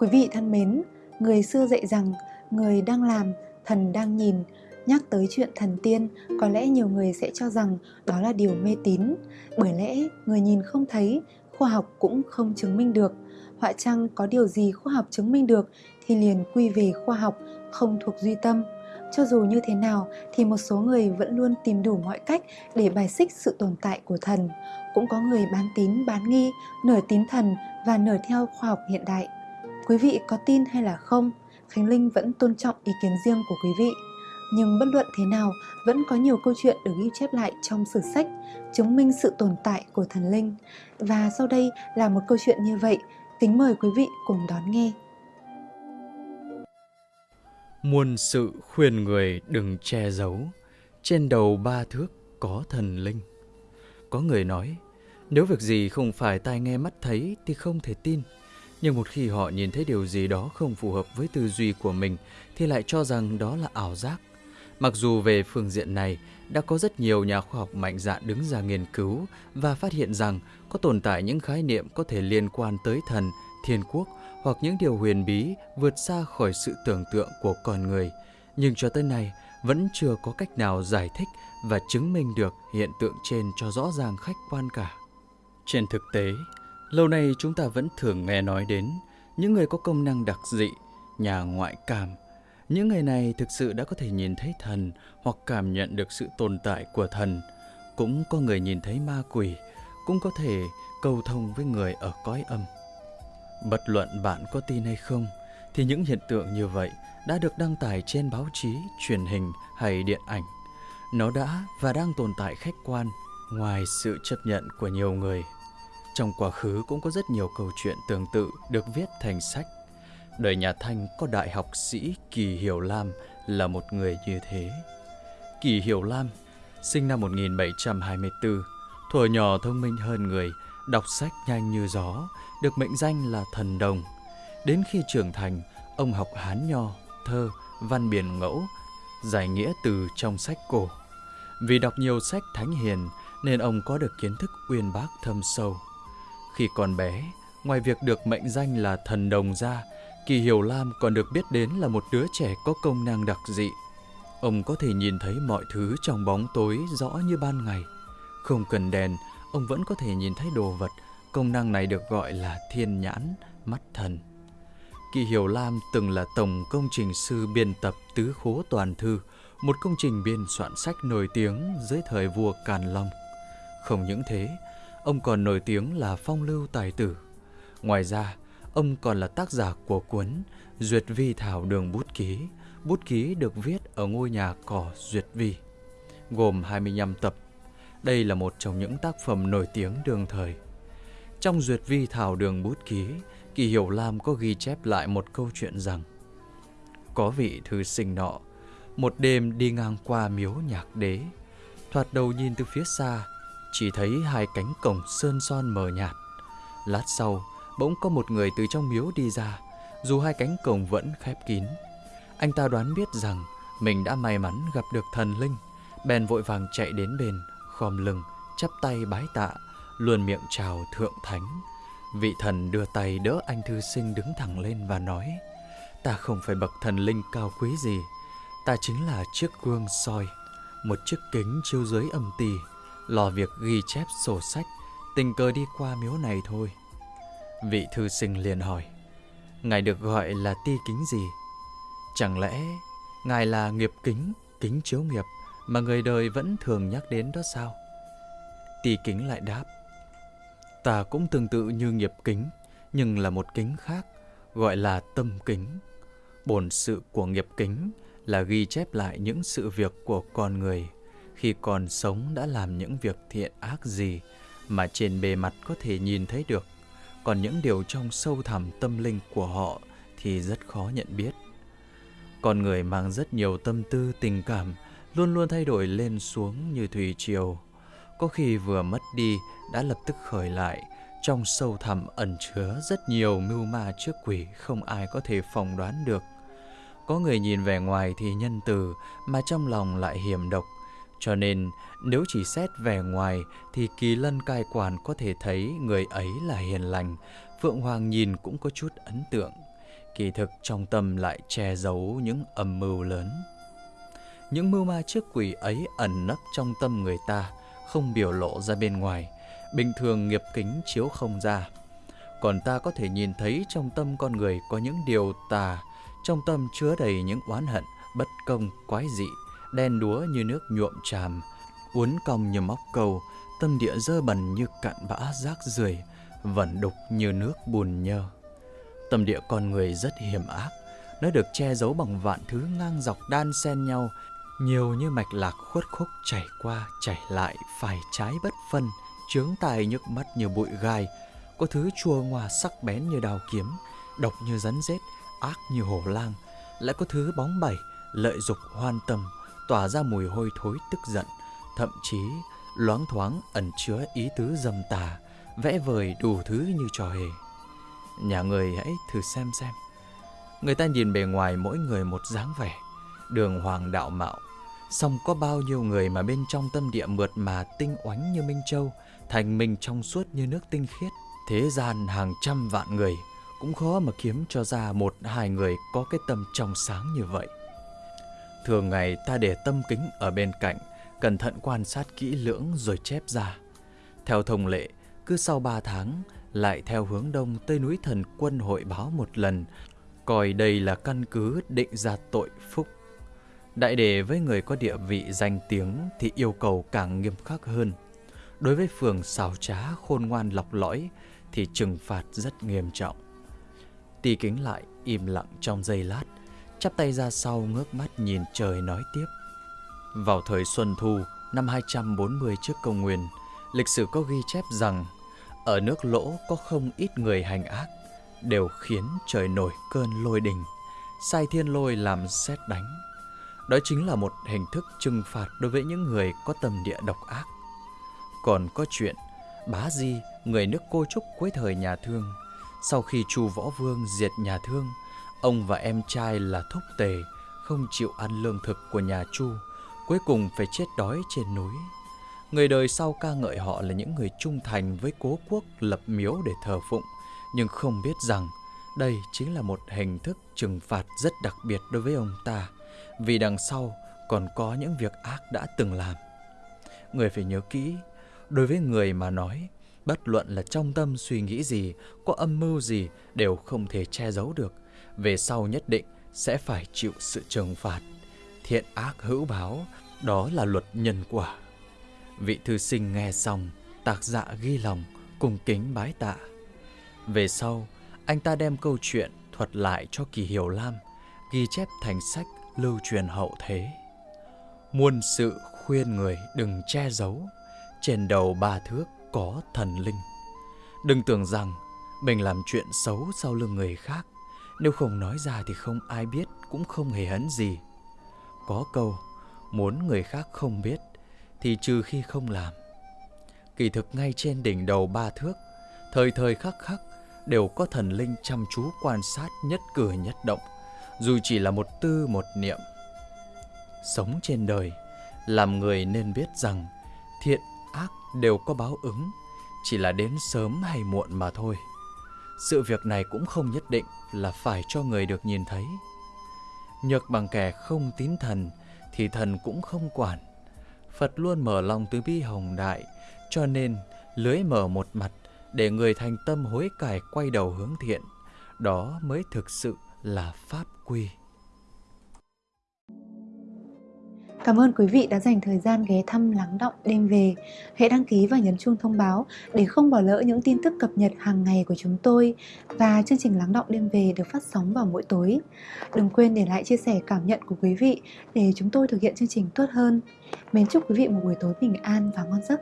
Quý vị thân mến, người xưa dạy rằng người đang làm, thần đang nhìn. Nhắc tới chuyện thần tiên, có lẽ nhiều người sẽ cho rằng đó là điều mê tín, bởi lẽ người nhìn không thấy, khoa học cũng không chứng minh được. Họa chăng có điều gì khoa học chứng minh được thì liền quy về khoa học, không thuộc duy tâm. Cho dù như thế nào thì một số người vẫn luôn tìm đủ mọi cách để bài xích sự tồn tại của thần. Cũng có người bán tín bán nghi, nửa tín thần và nửa theo khoa học hiện đại. Quý vị có tin hay là không, Khánh Linh vẫn tôn trọng ý kiến riêng của quý vị. Nhưng bất luận thế nào, vẫn có nhiều câu chuyện được ghi chép lại trong sử sách, chứng minh sự tồn tại của thần linh. Và sau đây là một câu chuyện như vậy, kính mời quý vị cùng đón nghe. Muôn sự khuyên người đừng che giấu, trên đầu ba thước có thần linh. Có người nói, nếu việc gì không phải tai nghe mắt thấy thì không thể tin. Nhưng một khi họ nhìn thấy điều gì đó không phù hợp với tư duy của mình thì lại cho rằng đó là ảo giác. Mặc dù về phương diện này đã có rất nhiều nhà khoa học mạnh dạn đứng ra nghiên cứu và phát hiện rằng có tồn tại những khái niệm có thể liên quan tới thần, thiên quốc hoặc những điều huyền bí vượt xa khỏi sự tưởng tượng của con người, nhưng cho tới nay vẫn chưa có cách nào giải thích và chứng minh được hiện tượng trên cho rõ ràng khách quan cả. Trên thực tế, lâu nay chúng ta vẫn thường nghe nói đến những người có công năng đặc dị, nhà ngoại cảm. Những người này thực sự đã có thể nhìn thấy thần hoặc cảm nhận được sự tồn tại của thần. Cũng có người nhìn thấy ma quỷ, cũng có thể cầu thông với người ở cõi âm. Bất luận bạn có tin hay không, thì những hiện tượng như vậy đã được đăng tải trên báo chí, truyền hình hay điện ảnh. Nó đã và đang tồn tại khách quan ngoài sự chấp nhận của nhiều người. Trong quá khứ cũng có rất nhiều câu chuyện tương tự được viết thành sách. Đời nhà Thanh có đại học sĩ Kỳ Hiểu Lam là một người như thế. Kỳ Hiểu Lam sinh năm 1724, thuở nhỏ thông minh hơn người, đọc sách nhanh như gió, được mệnh danh là thần đồng. Đến khi trưởng thành, ông học Hán Nho, thơ, văn biển ngẫu, giải nghĩa từ trong sách cổ. Vì đọc nhiều sách thánh hiền nên ông có được kiến thức uyên bác thâm sâu. Khi còn bé, ngoài việc được mệnh danh là thần đồng ra, Kỳ Hiểu Lam còn được biết đến là một đứa trẻ có công năng đặc dị. Ông có thể nhìn thấy mọi thứ trong bóng tối rõ như ban ngày. Không cần đèn, ông vẫn có thể nhìn thấy đồ vật Công năng này được gọi là thiên nhãn, mắt thần. Kỳ Hiểu Lam từng là tổng công trình sư biên tập Tứ Khố Toàn Thư, một công trình biên soạn sách nổi tiếng dưới thời vua Càn Long. Không những thế, ông còn nổi tiếng là phong lưu tài tử. Ngoài ra, ông còn là tác giả của cuốn Duyệt Vi Thảo Đường Bút Ký. Bút ký được viết ở ngôi nhà cỏ Duyệt Vi, gồm 25 tập. Đây là một trong những tác phẩm nổi tiếng đương thời. Trong duyệt vi thảo đường bút ký, Kỳ Hiểu Lam có ghi chép lại một câu chuyện rằng Có vị thư sinh nọ, một đêm đi ngang qua miếu nhạc đế, thoạt đầu nhìn từ phía xa, chỉ thấy hai cánh cổng sơn son mờ nhạt. Lát sau, bỗng có một người từ trong miếu đi ra, dù hai cánh cổng vẫn khép kín. Anh ta đoán biết rằng mình đã may mắn gặp được thần linh, bèn vội vàng chạy đến bên, khom lưng, chắp tay bái tạ, luôn miệng chào thượng thánh. Vị thần đưa tay đỡ anh thư sinh đứng thẳng lên và nói, ta không phải bậc thần linh cao quý gì, ta chính là chiếc gương soi, một chiếc kính chiếu dưới âm tỳ, lo việc ghi chép sổ sách, tình cờ đi qua miếu này thôi. Vị thư sinh liền hỏi, ngài được gọi là ti kính gì? Chẳng lẽ ngài là nghiệp kính, kính chiếu nghiệp mà người đời vẫn thường nhắc đến đó sao? Ti kính lại đáp, Ta cũng tương tự như nghiệp kính, nhưng là một kính khác, gọi là tâm kính. Bổn sự của nghiệp kính là ghi chép lại những sự việc của con người khi còn sống đã làm những việc thiện ác gì mà trên bề mặt có thể nhìn thấy được, còn những điều trong sâu thẳm tâm linh của họ thì rất khó nhận biết. Con người mang rất nhiều tâm tư tình cảm, luôn luôn thay đổi lên xuống như thủy triều có khi vừa mất đi đã lập tức khởi lại, trong sâu thẳm ẩn chứa rất nhiều mưu ma trước quỷ không ai có thể phỏng đoán được. Có người nhìn vẻ ngoài thì nhân từ mà trong lòng lại hiểm độc, cho nên nếu chỉ xét vẻ ngoài thì kỳ lân cai quản có thể thấy người ấy là hiền lành, Phượng Hoàng nhìn cũng có chút ấn tượng. kỳ thực trong tâm lại che giấu những âm mưu lớn. Những mưu ma trước quỷ ấy ẩn nấp trong tâm người ta, không biểu lộ ra bên ngoài, bình thường nghiệp kính chiếu không ra. Còn ta có thể nhìn thấy trong tâm con người có những điều tà, trong tâm chứa đầy những oán hận, bất công, quái dị, đen đúa như nước nhuộm tràm, uốn cong như móc câu, tâm địa dơ bẩn như cặn bã rác rưởi, vẩn đục như nước bùn nhơ. Tâm địa con người rất hiểm ác, nó được che giấu bằng vạn thứ ngang dọc đan xen nhau, nhiều như mạch lạc khuất khúc chảy qua, chảy lại, phải trái bất phân, chướng tai nhức mắt như bụi gai, có thứ chua ngoa sắc bén như đào kiếm, độc như rắn rết, ác như hổ lang, lại có thứ bóng bẩy, lợi dục hoan tâm, tỏa ra mùi hôi thối tức giận, thậm chí loáng thoáng ẩn chứa ý tứ dâm tà, vẽ vời đủ thứ như trò hề. Nhà người hãy thử xem xem. Người ta nhìn bề ngoài mỗi người một dáng vẻ, đường hoàng đạo mạo, song có bao nhiêu người mà bên trong tâm địa mượt mà tinh oánh như Minh Châu, thành minh trong suốt như nước tinh khiết. Thế gian hàng trăm vạn người cũng khó mà kiếm cho ra một hai người có cái tâm trong sáng như vậy. Thường ngày ta để tâm kính ở bên cạnh, cẩn thận quan sát kỹ lưỡng rồi chép ra. Theo thông lệ, cứ sau ba tháng, lại theo hướng đông tới núi thần quân hội báo một lần, coi đây là căn cứ định ra tội phúc. Đại đề với người có địa vị danh tiếng thì yêu cầu càng nghiêm khắc hơn. Đối với phường xào trá khôn ngoan lọc lõi thì trừng phạt rất nghiêm trọng. Tì kính lại im lặng trong giây lát, chắp tay ra sau ngước mắt nhìn trời nói tiếp. Vào thời Xuân Thu năm 240 trước công nguyên, lịch sử có ghi chép rằng ở nước lỗ có không ít người hành ác, đều khiến trời nổi cơn lôi đình, sai thiên lôi làm xét đánh. Đó chính là một hình thức trừng phạt đối với những người có tâm địa độc ác. Còn có chuyện Bá Di, người nước cô trúc cuối thời nhà Thương, sau khi Chu Võ Vương diệt nhà Thương, ông và em trai là Thúc Tề không chịu ăn lương thực của nhà Chu, cuối cùng phải chết đói trên núi. Người đời sau ca ngợi họ là những người trung thành với cố quốc lập miếu để thờ phụng, nhưng không biết rằng đây chính là một hình thức trừng phạt rất đặc biệt đối với ông ta, vì đằng sau còn có những việc ác đã từng làm. Người phải nhớ kỹ, đối với người mà nói, bất luận là trong tâm suy nghĩ gì, có âm mưu gì đều không thể che giấu được, về sau nhất định sẽ phải chịu sự trừng phạt. Thiện ác hữu báo, đó là luật nhân quả. Vị thư sinh nghe xong, tạc dạ ghi lòng, cùng kính bái tạ. Về sau, anh ta đem câu chuyện thuật lại cho Kỳ Hiểu Lam, ghi chép thành sách lưu truyền hậu thế. Muôn sự khuyên người đừng che giấu, trên đầu ba thước có thần linh. Đừng tưởng rằng mình làm chuyện xấu sau lưng người khác, nếu không nói ra thì không ai biết cũng không hề hấn gì. Có câu, muốn người khác không biết thì trừ khi không làm. Kỳ thực ngay trên đỉnh đầu ba thước, thời thời khắc khắc đều có thần linh chăm chú quan sát nhất cử nhất động, dù chỉ là một tư một niệm. Sống trên đời, làm người nên biết rằng thiện ác đều có báo ứng, chỉ là đến sớm hay muộn mà thôi. Sự việc này cũng không nhất định là phải cho người được nhìn thấy. Nhược bằng kẻ không tín thần thì thần cũng không quản. Phật luôn mở lòng từ bi hồng đại, cho nên lưới mở một mặt để người thành tâm hối cải quay đầu hướng thiện. Đó mới thực sự là pháp quy. Cảm ơn quý vị đã dành thời gian ghé thăm lắng động đêm về. Hãy đăng ký và nhấn chuông thông báo để không bỏ lỡ những tin tức cập nhật hàng ngày của chúng tôi. Và chương trình lắng động đêm về được phát sóng vào mỗi tối. Đừng quên để lại chia sẻ cảm nhận của quý vị để chúng tôi thực hiện chương trình tốt hơn. Mến chúc quý vị một buổi tối bình an và ngon giấc.